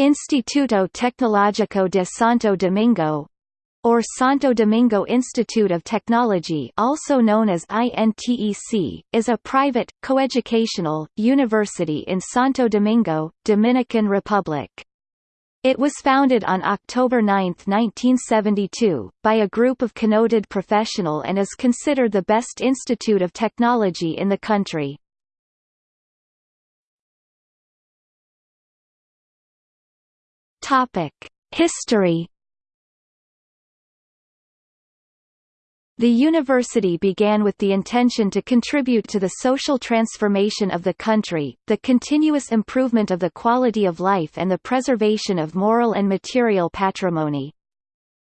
Instituto Tecnológico de Santo Domingo or Santo Domingo Institute of Technology also known as INTEC, is a private, coeducational, university in Santo Domingo, Dominican Republic. It was founded on October 9, 1972, by a group of connoted professional and is considered the best institute of technology in the country. Topic: History The university began with the intention to contribute to the social transformation of the country, the continuous improvement of the quality of life and the preservation of moral and material patrimony.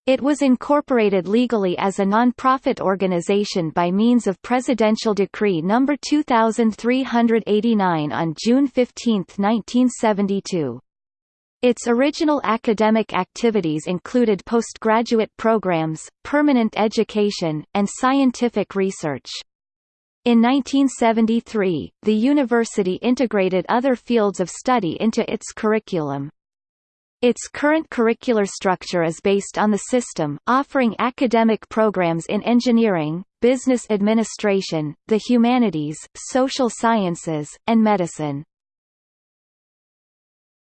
It was incorporated legally as a non-profit organization by means of Presidential Decree No. 2389 on June 15, 1972. Its original academic activities included postgraduate programs, permanent education, and scientific research. In 1973, the university integrated other fields of study into its curriculum. Its current curricular structure is based on the system, offering academic programs in engineering, business administration, the humanities, social sciences, and medicine.